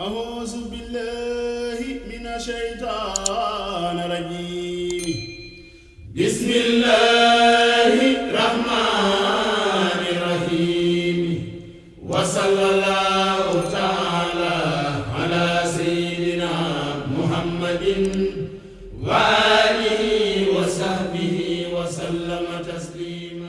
أعوذ بالله من الشيطان الرجيم. بسم الله الرحمن الرحيم. وصلى الله تعالى على سيدنا محمد وآله وصحبه وسلم تسليما